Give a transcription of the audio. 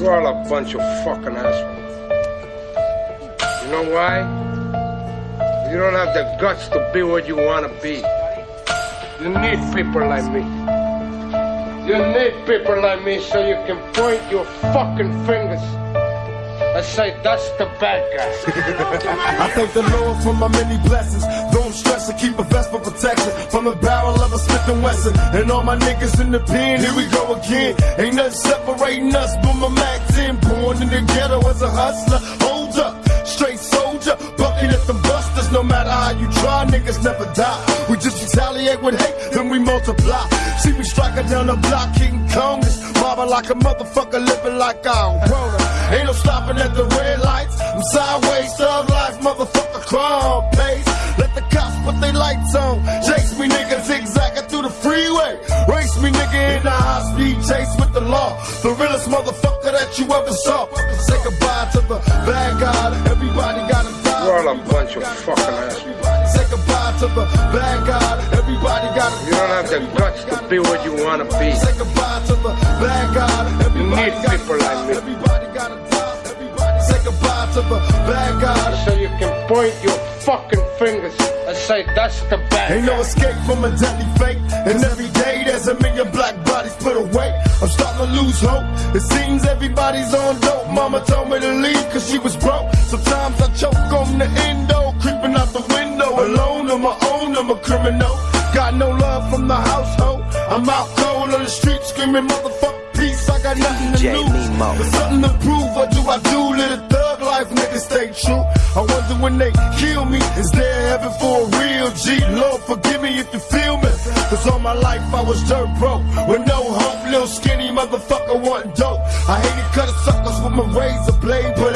bunch of fucking assholes. You know why? You don't have the guts to be what you want to be. You need people like me. You need people like me so you can point your fucking fingers and say, that's the bad guy. I thank the Lord for my many blessings. Don't and keep a vest for protection from the barrel of a Smith and Wesson. And all my niggas in the pen, here we go again. Ain't nothing separating us but my Mac 10. Born in the ghetto as a hustler. Hold up, straight soldier, bucking at the busters. No matter how you try, niggas never die. We just retaliate with hate, then we multiply. See me striking down the block, King Kong is mobbing like a motherfucker, living like I'm grown. Ain't no stopping at the red lights. I'm sideways, thug life, motherfucker, crime freeway. Race me, nigga, in a high speed chase with the law. The realest motherfucker that you ever saw. Say goodbye to the bad guy. Everybody gotta die. We're all a bunch of fucking assholes. Say goodbye to the bad guy. Everybody gotta You don't have the guts to be what you want to be. Say goodbye to the bad guy. Everybody need gotta people like me. Everybody gotta die. Everybody say goodbye to the bad guy. So you can point your fucking fingers and say, that's the bad Ain't guy. no escape from a deadly fate. And every day there's a million black bodies put away. I'm starting to lose hope. It seems everybody's on dope. Mama told me to leave cause she was broke. Sometimes I choke on the endo, creeping out the window. Alone on my own, I'm a criminal. Got no love from the household. I'm out cold on the street screaming, motherfucker, peace. I got nothing to lose. But something to prove. What do I do? Little thug life, nigga, stay true. I wonder when they kill me, is there heaven for a real G? Lord, forgive me if you feel me. Cause all my life I was dirt broke. With no hope, little skinny motherfucker wanting dope. I hated cutting suckers with my razor blade, but